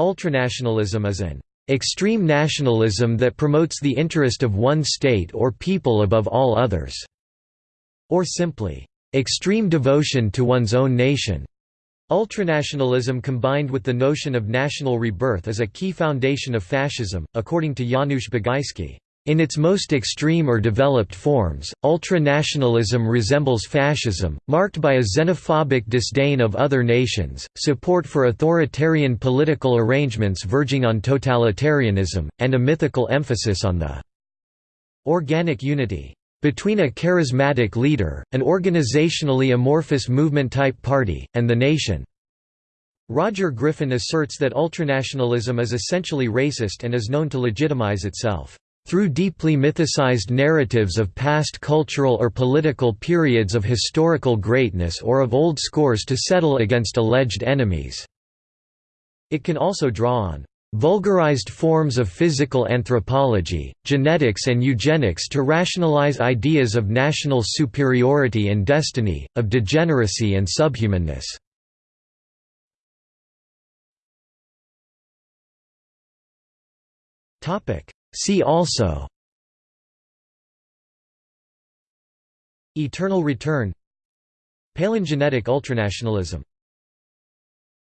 Ultranationalism is an extreme nationalism that promotes the interest of one state or people above all others, or simply, extreme devotion to one's own nation. Ultranationalism combined with the notion of national rebirth is a key foundation of fascism, according to Janusz Bugajski. In its most extreme or developed forms, ultranationalism resembles fascism, marked by a xenophobic disdain of other nations, support for authoritarian political arrangements verging on totalitarianism, and a mythical emphasis on the organic unity between a charismatic leader, an organizationally amorphous movement-type party, and the nation. Roger Griffin asserts that ultranationalism is essentially racist and is known to legitimize itself through deeply mythicized narratives of past cultural or political periods of historical greatness or of old scores to settle against alleged enemies. It can also draw on vulgarized forms of physical anthropology, genetics and eugenics to rationalize ideas of national superiority and destiny, of degeneracy and subhumanness. See also Eternal return Palingenetic ultranationalism